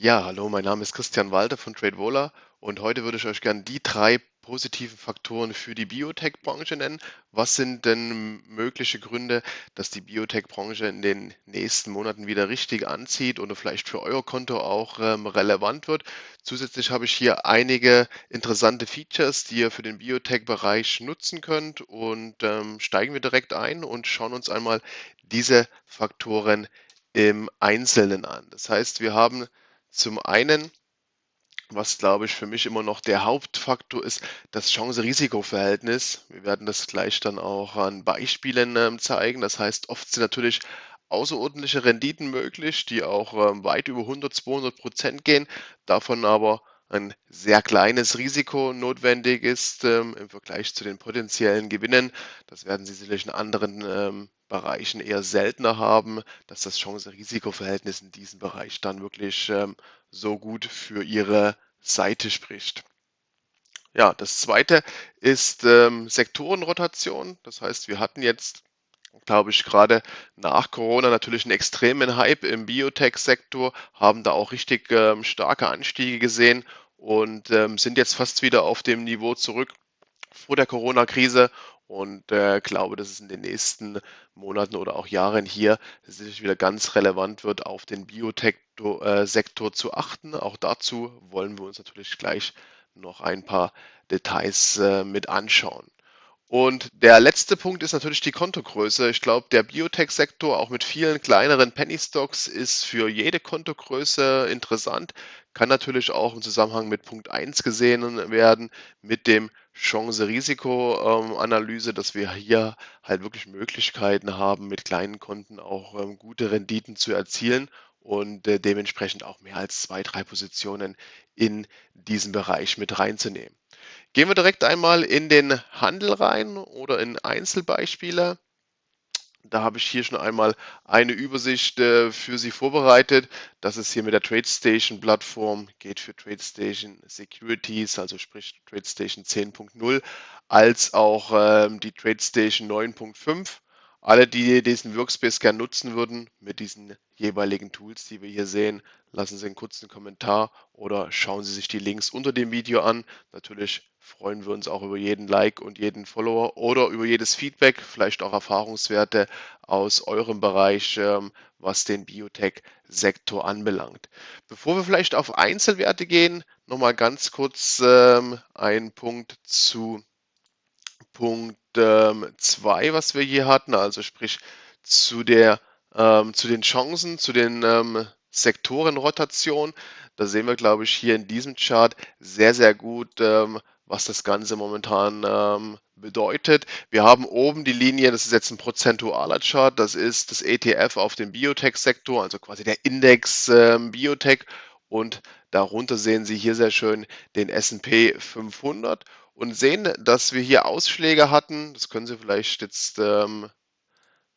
Ja, hallo, mein Name ist Christian Walter von TradeVola und heute würde ich euch gerne die drei positiven Faktoren für die Biotech-Branche nennen. Was sind denn mögliche Gründe, dass die Biotech-Branche in den nächsten Monaten wieder richtig anzieht oder vielleicht für euer Konto auch ähm, relevant wird? Zusätzlich habe ich hier einige interessante Features, die ihr für den Biotech-Bereich nutzen könnt und ähm, steigen wir direkt ein und schauen uns einmal diese Faktoren im Einzelnen an. Das heißt, wir haben zum einen, was glaube ich für mich immer noch der Hauptfaktor ist, das Chance-Risiko-Verhältnis. Wir werden das gleich dann auch an Beispielen ähm, zeigen. Das heißt, oft sind natürlich außerordentliche Renditen möglich, die auch ähm, weit über 100, 200 Prozent gehen, davon aber ein sehr kleines Risiko notwendig ist ähm, im Vergleich zu den potenziellen Gewinnen. Das werden Sie sicherlich in anderen ähm, Bereichen eher seltener haben, dass das Chance-Risiko-Verhältnis in diesem Bereich dann wirklich ähm, so gut für Ihre Seite spricht. Ja, das zweite ist ähm, Sektorenrotation. Das heißt, wir hatten jetzt, glaube ich, gerade nach Corona natürlich einen extremen Hype im Biotech-Sektor, haben da auch richtig ähm, starke Anstiege gesehen und ähm, sind jetzt fast wieder auf dem Niveau zurück vor der Corona-Krise und äh, glaube, dass es in den nächsten Monaten oder auch Jahren hier sicherlich wieder ganz relevant wird, auf den Biotech-Sektor zu achten. Auch dazu wollen wir uns natürlich gleich noch ein paar Details äh, mit anschauen. Und der letzte Punkt ist natürlich die Kontogröße. Ich glaube, der Biotech-Sektor, auch mit vielen kleineren Penny-Stocks, ist für jede Kontogröße interessant. Kann natürlich auch im Zusammenhang mit Punkt 1 gesehen werden, mit dem Chance-Risiko-Analyse, dass wir hier halt wirklich Möglichkeiten haben, mit kleinen Konten auch ähm, gute Renditen zu erzielen und äh, dementsprechend auch mehr als zwei, drei Positionen in diesen Bereich mit reinzunehmen. Gehen wir direkt einmal in den Handel rein oder in Einzelbeispiele. Da habe ich hier schon einmal eine Übersicht äh, für Sie vorbereitet. Das ist hier mit der TradeStation-Plattform, geht für TradeStation Securities, also sprich TradeStation 10.0, als auch ähm, die TradeStation 9.5. Alle, die diesen Workspace gerne nutzen würden, mit diesen jeweiligen Tools, die wir hier sehen, lassen Sie einen kurzen Kommentar oder schauen Sie sich die Links unter dem Video an. Natürlich freuen wir uns auch über jeden Like und jeden Follower oder über jedes Feedback, vielleicht auch Erfahrungswerte aus eurem Bereich, ähm, was den Biotech-Sektor anbelangt. Bevor wir vielleicht auf Einzelwerte gehen, nochmal ganz kurz ähm, ein Punkt zu Punkt 2, ähm, was wir hier hatten, also sprich zu, der, ähm, zu den Chancen, zu den ähm, Sektorenrotation. Da sehen wir, glaube ich, hier in diesem Chart sehr, sehr gut, ähm, was das Ganze momentan ähm, bedeutet. Wir haben oben die Linie, das ist jetzt ein prozentualer Chart, das ist das ETF auf dem Biotech-Sektor, also quasi der Index ähm, Biotech. Und darunter sehen Sie hier sehr schön den S&P 500 und sehen, dass wir hier Ausschläge hatten. Das können Sie vielleicht jetzt ähm,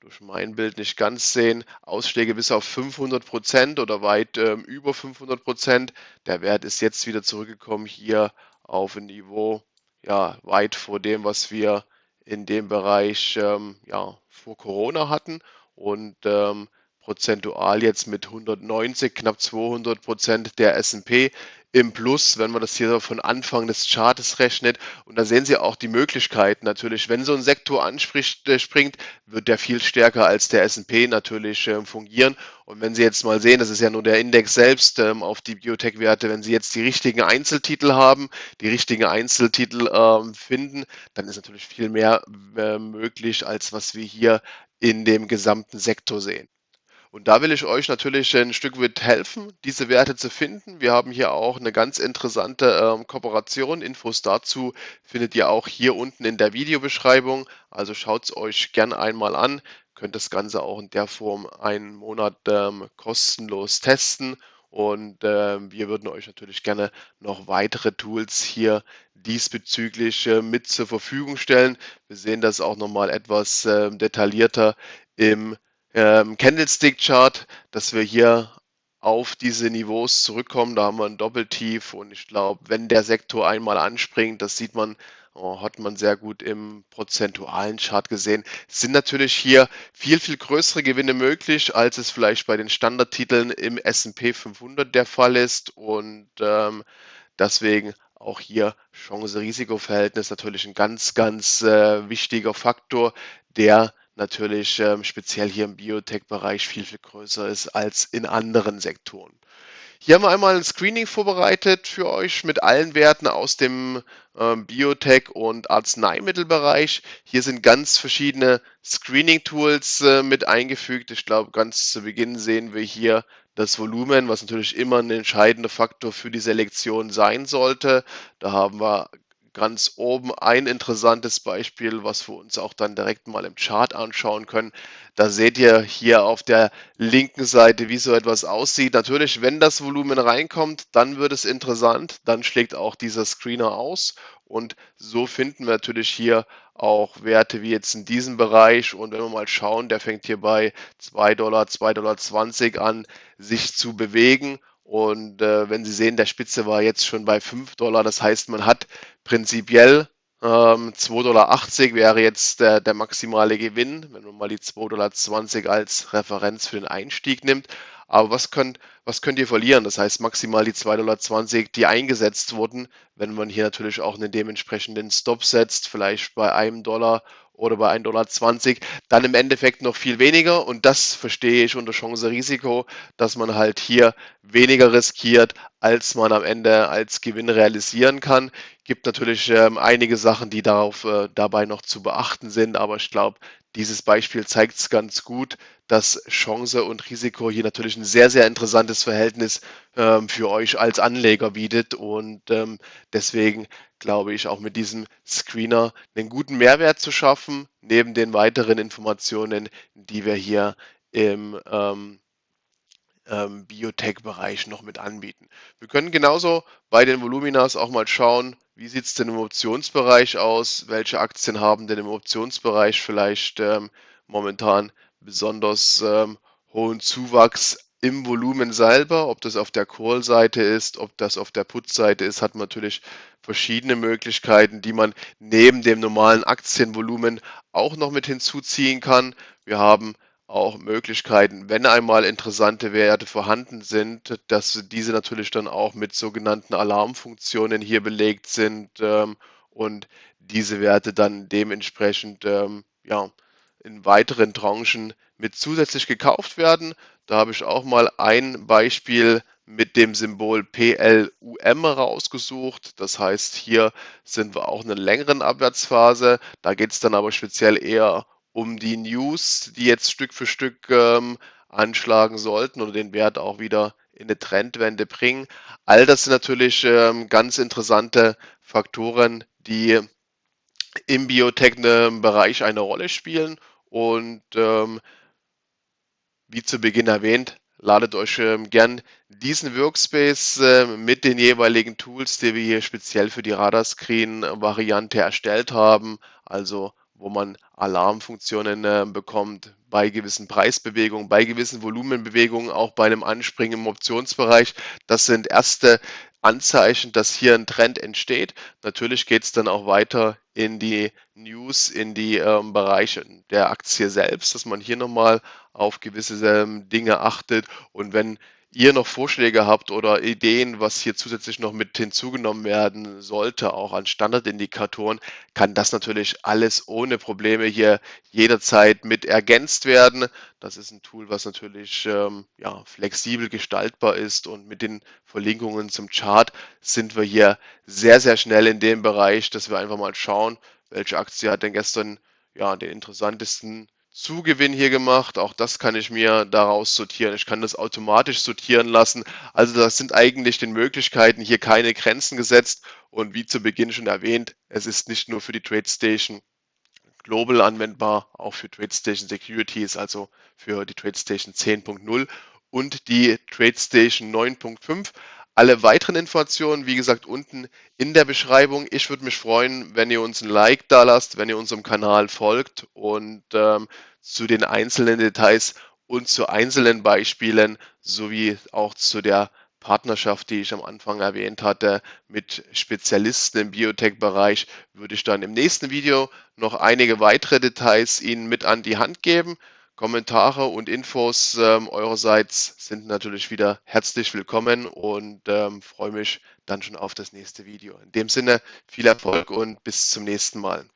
durch mein Bild nicht ganz sehen. Ausschläge bis auf 500 Prozent oder weit ähm, über 500 Prozent. Der Wert ist jetzt wieder zurückgekommen hier auf ein Niveau, ja, weit vor dem, was wir in dem Bereich ähm, ja, vor Corona hatten. Und ähm, prozentual jetzt mit 190, knapp 200 Prozent der S&P im Plus, wenn man das hier von Anfang des Chartes rechnet. Und da sehen Sie auch die Möglichkeiten natürlich. Wenn so ein Sektor anspricht, äh, springt, wird der viel stärker als der S&P natürlich äh, fungieren. Und wenn Sie jetzt mal sehen, das ist ja nur der Index selbst ähm, auf die Biotech-Werte, wenn Sie jetzt die richtigen Einzeltitel haben, die richtigen Einzeltitel ähm, finden, dann ist natürlich viel mehr äh, möglich, als was wir hier in dem gesamten Sektor sehen. Und da will ich euch natürlich ein Stück weit helfen, diese Werte zu finden. Wir haben hier auch eine ganz interessante ähm, Kooperation. Infos dazu findet ihr auch hier unten in der Videobeschreibung. Also schaut es euch gern einmal an. Könnt das Ganze auch in der Form einen Monat ähm, kostenlos testen. Und äh, wir würden euch natürlich gerne noch weitere Tools hier diesbezüglich äh, mit zur Verfügung stellen. Wir sehen das auch nochmal etwas äh, detaillierter im ähm, Candlestick-Chart, dass wir hier auf diese Niveaus zurückkommen. Da haben wir ein Doppeltief und ich glaube, wenn der Sektor einmal anspringt, das sieht man äh, hat man sehr gut im prozentualen Chart gesehen. Es sind natürlich hier viel, viel größere Gewinne möglich, als es vielleicht bei den Standardtiteln im S&P 500 der Fall ist und ähm, deswegen auch hier Chance-Risiko-Verhältnis natürlich ein ganz, ganz äh, wichtiger Faktor, der natürlich ähm, speziell hier im Biotech-Bereich viel, viel größer ist als in anderen Sektoren. Hier haben wir einmal ein Screening vorbereitet für euch mit allen Werten aus dem ähm, Biotech- und Arzneimittelbereich. Hier sind ganz verschiedene Screening-Tools äh, mit eingefügt. Ich glaube, ganz zu Beginn sehen wir hier das Volumen, was natürlich immer ein entscheidender Faktor für die Selektion sein sollte. Da haben wir ganz oben ein interessantes Beispiel, was wir uns auch dann direkt mal im Chart anschauen können. Da seht ihr hier auf der linken Seite, wie so etwas aussieht. Natürlich, wenn das Volumen reinkommt, dann wird es interessant. Dann schlägt auch dieser Screener aus. Und so finden wir natürlich hier auch Werte wie jetzt in diesem Bereich. Und wenn wir mal schauen, der fängt hier bei 2 Dollar, 2,20 Dollar an, sich zu bewegen. Und äh, wenn Sie sehen, der Spitze war jetzt schon bei 5 Dollar. Das heißt, man hat prinzipiell ähm, 2,80 Dollar wäre jetzt der, der maximale Gewinn, wenn man mal die 2,20 Dollar als Referenz für den Einstieg nimmt. Aber was könnt, was könnt ihr verlieren? Das heißt maximal die 2,20 Dollar, die eingesetzt wurden, wenn man hier natürlich auch einen dementsprechenden Stop setzt, vielleicht bei einem Dollar oder bei 1,20 Dollar, dann im Endeffekt noch viel weniger. Und das verstehe ich unter Chance-Risiko, dass man halt hier weniger riskiert, als man am Ende als Gewinn realisieren kann. Gibt natürlich ähm, einige Sachen, die darauf äh, dabei noch zu beachten sind, aber ich glaube, dieses Beispiel zeigt es ganz gut, dass Chance und Risiko hier natürlich ein sehr, sehr interessantes Verhältnis ähm, für euch als Anleger bietet. Und ähm, deswegen glaube ich, auch mit diesem Screener einen guten Mehrwert zu schaffen, neben den weiteren Informationen, die wir hier im ähm, ähm, Biotech-Bereich noch mit anbieten. Wir können genauso bei den Voluminas auch mal schauen, wie sieht es denn im Optionsbereich aus, welche Aktien haben denn im Optionsbereich vielleicht ähm, momentan besonders ähm, hohen Zuwachs im Volumen selber, ob das auf der Call-Seite ist, ob das auf der Put-Seite ist, hat man natürlich verschiedene Möglichkeiten, die man neben dem normalen Aktienvolumen auch noch mit hinzuziehen kann. Wir haben auch Möglichkeiten, wenn einmal interessante Werte vorhanden sind, dass diese natürlich dann auch mit sogenannten Alarmfunktionen hier belegt sind ähm, und diese Werte dann dementsprechend ähm, ja, in weiteren Tranchen mit zusätzlich gekauft werden. Da habe ich auch mal ein Beispiel mit dem Symbol PLUM rausgesucht. Das heißt, hier sind wir auch in einer längeren Abwärtsphase. Da geht es dann aber speziell eher um die News, die jetzt Stück für Stück ähm, anschlagen sollten oder den Wert auch wieder in eine Trendwende bringen. All das sind natürlich ähm, ganz interessante Faktoren, die im Biotech-Bereich eine Rolle spielen und ähm, wie zu Beginn erwähnt, ladet euch ähm, gern diesen Workspace äh, mit den jeweiligen Tools, die wir hier speziell für die Radarscreen-Variante erstellt haben, also wo man Alarmfunktionen äh, bekommt bei gewissen Preisbewegungen, bei gewissen Volumenbewegungen, auch bei einem Anspringen im Optionsbereich. Das sind erste Anzeichen, dass hier ein Trend entsteht. Natürlich geht es dann auch weiter in die News, in die ähm, Bereiche der Aktie selbst, dass man hier nochmal auf gewisse ähm, Dinge achtet. Und wenn ihr noch Vorschläge habt oder Ideen, was hier zusätzlich noch mit hinzugenommen werden sollte, auch an Standardindikatoren, kann das natürlich alles ohne Probleme hier jederzeit mit ergänzt werden. Das ist ein Tool, was natürlich ähm, ja, flexibel gestaltbar ist und mit den Verlinkungen zum Chart sind wir hier sehr, sehr schnell in dem Bereich, dass wir einfach mal schauen, welche Aktie hat denn gestern ja, den interessantesten Zugewinn hier gemacht. Auch das kann ich mir daraus sortieren. Ich kann das automatisch sortieren lassen. Also das sind eigentlich den Möglichkeiten hier keine Grenzen gesetzt. Und wie zu Beginn schon erwähnt, es ist nicht nur für die TradeStation Global anwendbar, auch für TradeStation Securities, also für die TradeStation 10.0 und die TradeStation 9.5. Alle weiteren Informationen, wie gesagt, unten in der Beschreibung. Ich würde mich freuen, wenn ihr uns ein Like da lasst, wenn ihr unserem Kanal folgt und ähm, zu den einzelnen Details und zu einzelnen Beispielen sowie auch zu der Partnerschaft, die ich am Anfang erwähnt hatte, mit Spezialisten im Biotech-Bereich, würde ich dann im nächsten Video noch einige weitere Details Ihnen mit an die Hand geben. Kommentare und Infos ähm, eurerseits sind natürlich wieder herzlich willkommen und ähm, freue mich dann schon auf das nächste Video. In dem Sinne viel Erfolg und bis zum nächsten Mal.